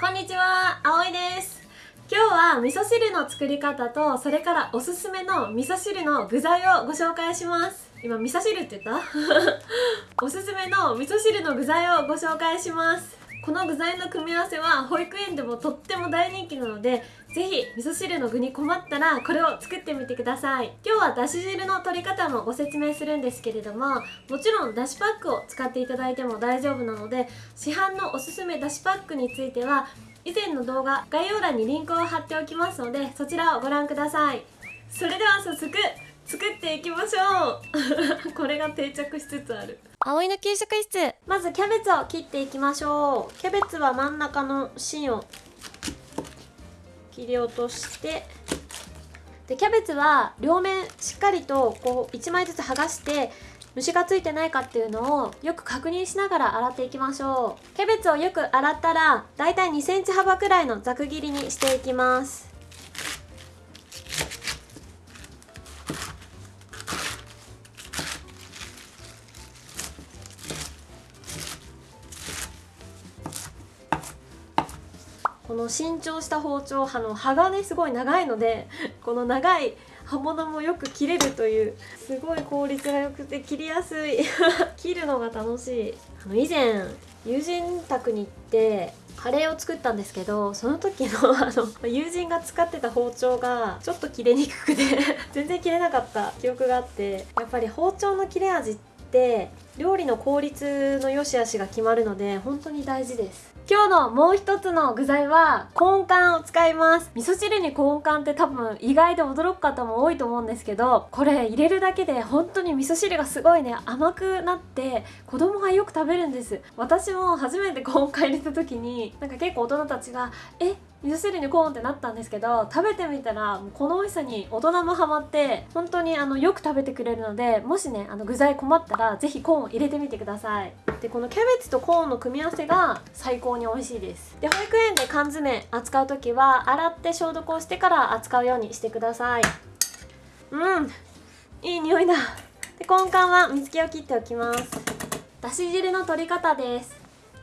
こんにちは、あおいです。今日は味噌汁の作り方とそれからおすすめの味噌汁の具材をご紹介します。今味噌汁って言った？おすすめの味噌汁の具材をご紹介します。この具材の組み合わせは保育園でもとっても大人気なのでぜひ味噌汁の具に困ったらこれを作ってみてください。今日はだし汁の取り方もご説明するんですけれどももちろんだしパックを使っていただいても大丈夫なので市販のおすすめだしパックについては以前の動画概要欄にリンクを貼っておきますのでそちらをご覧ください。それでは早速作っていきましょう。これが定着しつつある。葵の給食室。まずキャベツを切っていきましょう。キャベツは真ん中の芯を切り落としてでキャベツは両面しっかりとこう1枚ずつ剥がして虫がついてないかっていうのをよく確認しながら洗っていきましょう。キャベツをよく洗ったらだいたい2センチ幅くらいのざく切りにしていきます。この新調した包丁あの刃がねすごい長いので この長い刃物もよく切れるというすごい効率が良くて切りやすい。切るのが楽しい。あの以前友人宅に行ってカレーを作ったんですけどその時の あの友人が使ってた包丁がちょっと切れにくくて全然切れなかった記憶があってやっぱり包丁の切れ味って料理の効率の良し悪しが決まるので本当に大事です。今日のもう一つの具材はコーン缶を使います。味噌汁にコーン缶って多分意外で驚く方も多いと思うんですけどこれ入れるだけで本当に味噌汁がすごいね甘くなって子供がよく食べるんです。私も初めてコーン缶入れた時になんか結構大人たちが「え味噌汁にコーンってなったんですけど食べてみたらこの美味しさに大人もハマって本当にあのよく食べてくれるのでもしねあの具材困ったら是非コーンを入れてみてください。でこのキャベツとコーンの組み合わせが最高に美味しいです。で保育園で缶詰扱う時は洗って消毒をしてから扱うようにしてください。うんいい匂いだ。でコーン缶は水気を切っておきます。だし汁の取り方です。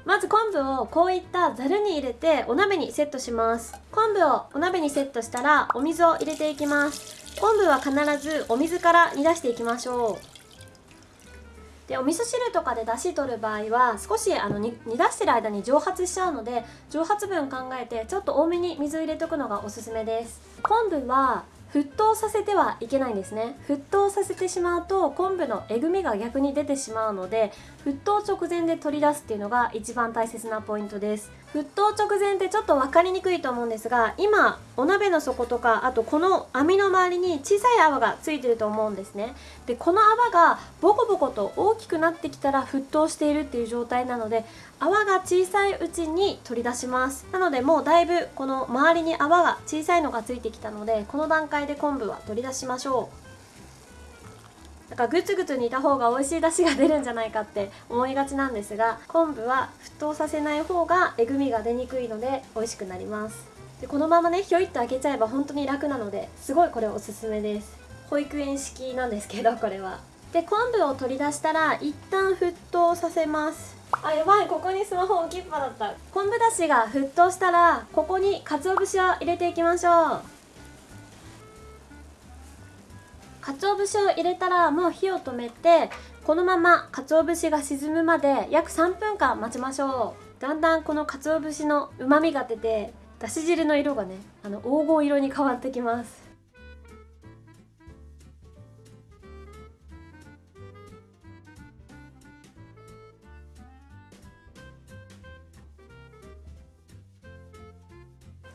まず昆布をこういったざるに入れてお鍋にセットします。昆布をお鍋にセットしたらお水を入れていきます。昆布は必ずお水から煮出していきましょう。でお味噌汁とかで出汁取る場合は少しあの煮出してる間に蒸発しちゃうので蒸発分考えてちょっと多めに水を入れておくのがおすすめです。昆布は沸騰させてはいけないんですね。沸騰させてしまうと昆布のえぐみが逆に出てしまうので沸騰直前で取り出すっていうのが一番大切なポイントです。沸騰直前ってちょっと分かりにくいと思うんですが今お鍋の底とかあとこの網の周りに小さい泡がついてると思うんですね。でこの泡がボコボコと大きくなってきたら沸騰しているっていう状態なので泡が小さいうちに取り出します。なのでもうだいぶこの周りに泡が小さいのがついてきたのでこの段階で昆布は取り出しましょう。だからグツグツ煮た方が美味しい出汁が出るんじゃないかって思いがちなんですが昆布は沸騰させない方がえぐみが出にくいので美味しくなります。でこのままねひょいっと開けちゃえば本当に楽なのですごいこれおすすめです。保育園式なんですけど これは。で昆布を取り出したら一旦沸騰させます。あやばいここにスマホ置きっぱだった。昆布だしが沸騰したらここに鰹節を入れていきましょう。鰹節を入れたらもう火を止めてこのまま鰹節が沈むまで約3分間待ちましょう。だんだんこの鰹節のうまみが出てだし汁の色がねあの黄金色に変わってきます。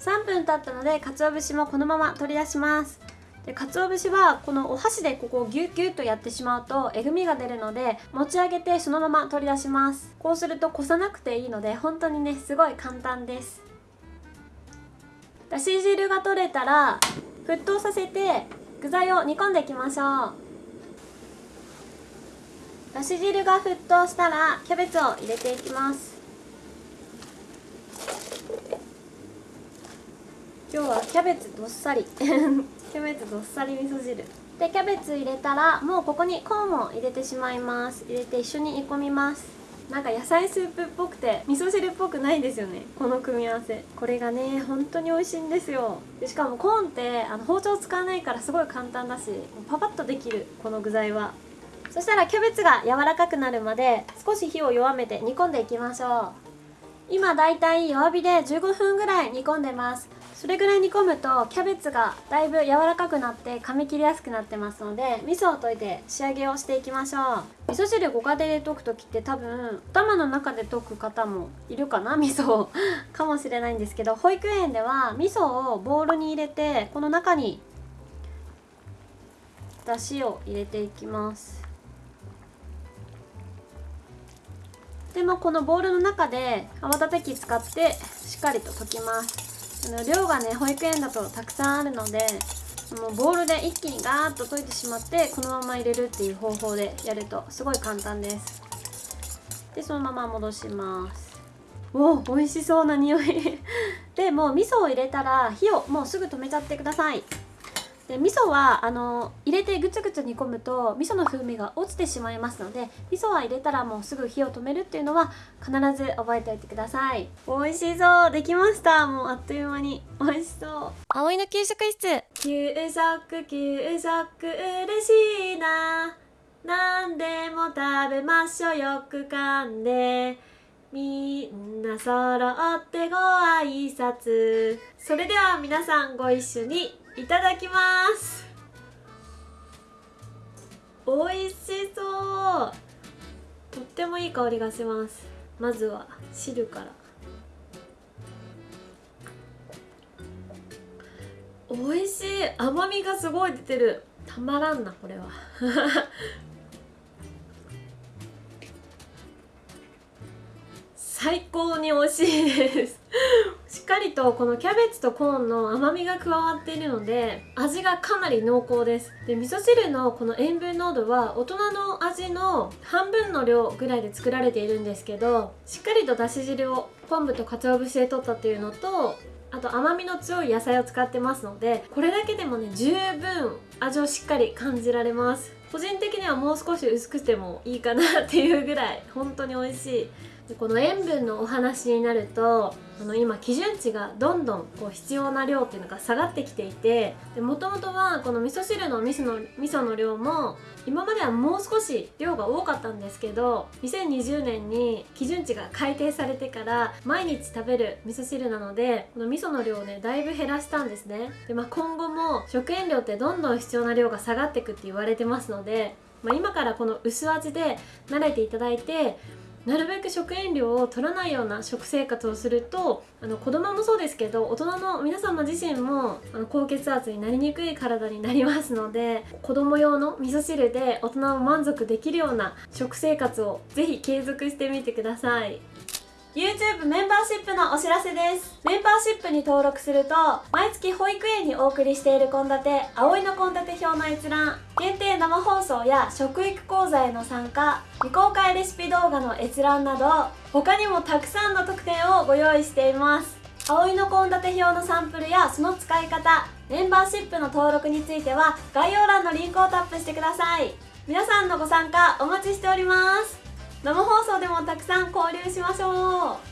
3分経ったので鰹節もこのまま取り出します。で鰹節はこのお箸でここをギュッギュッとやってしまうとえぐみが出るので持ち上げてそのまま取り出します。こうするとこさなくていいので本当にねすごい簡単です。だし汁が取れたら沸騰させて具材を煮込んでいきましょう。だし汁が沸騰したらキャベツを入れていきます。今日はキャベツどっさり。キャベツどっさり味噌汁。でキャベツ入れたらもうここにコーンを入れてしまいます。入れて一緒に煮込みます。なんか野菜スープっぽくて味噌汁っぽくないですよね。この組み合わせ。これがね本当に美味しいんですよ。でしかもコーンってあの包丁使わないからすごい簡単だしパパッとできるこの具材は。そしたらキャベツが柔らかくなるまで少し火を弱めて煮込んでいきましょう。今だいたい弱火で15分ぐらい煮込んでますそれぐらい煮込むとキャベツがだいぶ柔らかくなって噛み切りやすくなってますので味噌を溶いて仕上げをしていきましょう。味噌汁ご家庭で溶く時って多分頭の中で溶く方もいるかな味噌をかもしれないんですけど保育園では味噌をボウルに入れてこの中にだしを入れていきます。でもこのボウルの中で泡立て器使ってしっかりと溶きますあの量がね保育園だとたくさんあるのでもうボウルで一気にガーッと溶いてしまってこのまま入れるっていう方法でやるとすごい簡単です。でそのまま戻します。おお美味しそうな匂い。でもう味噌を入れたら火をもうすぐ止めちゃってくださいで味噌はあの入れてぐつぐつ煮込むと味噌の風味が落ちてしまいますので味噌は入れたらもうすぐ火を止めるっていうのは必ず覚えておいてください。美味しそう。できました。もうあっという間に。美味しそう。葵の給食室。給食給食嬉しいな。何でも食べましょう。よく噛んで。みんな揃ってご挨拶。それでは皆さんご一緒にいただきます。美味しそう。とってもいい香りがします。まずは汁から。美味しい。甘みがすごい出てる。たまらんなこれは。最高に美味しいです。しっかりとこのキャベツとコーンの甘みが加わっているので味がかなり濃厚です。で味噌汁のこの塩分濃度は大人の味の半分の量ぐらいで作られているんですけどしっかりとだし汁を昆布と鰹節で取ったっていうのとあと甘みの強い野菜を使ってますのでこれだけでもね十分味をしっかり感じられます。個人的にはもう少し薄くてもいいかなっていうぐらい本当に美味しい。この塩分のお話になるとあの今基準値がどんどんこう必要な量っていうのが下がってきていてもともとはこの味噌汁の味噌の味噌の量も今まではもう少し量が多かったんですけど2020年に基準値が改定されてから毎日食べる味噌汁なのでこの味噌の量をねだいぶ減らしたんですね。で、まあ、今後も食塩量ってどんどん必要な量が下がってくって言われてますののでまあ、今からこの薄味で慣れていただいてなるべく食塩量を取らないような食生活をするとあの子供もそうですけど大人の皆様自身もあの高血圧になりにくい体になりますので子供用の味噌汁で大人も満足できるような食生活をぜひ継続してみてください。YouTube メンバーシップのお知らせです。メンバーシップに登録すると毎月保育園にお送りしている献立葵の献立表の閲覧限定生放送や食育講座への参加未公開レシピ動画の閲覧など他にもたくさんの特典をご用意しています。葵の献立表のサンプルやその使い方メンバーシップの登録については概要欄のリンクをタップしてください。皆さんのご参加お待ちしております。生放送でもたくさん交流しましょう。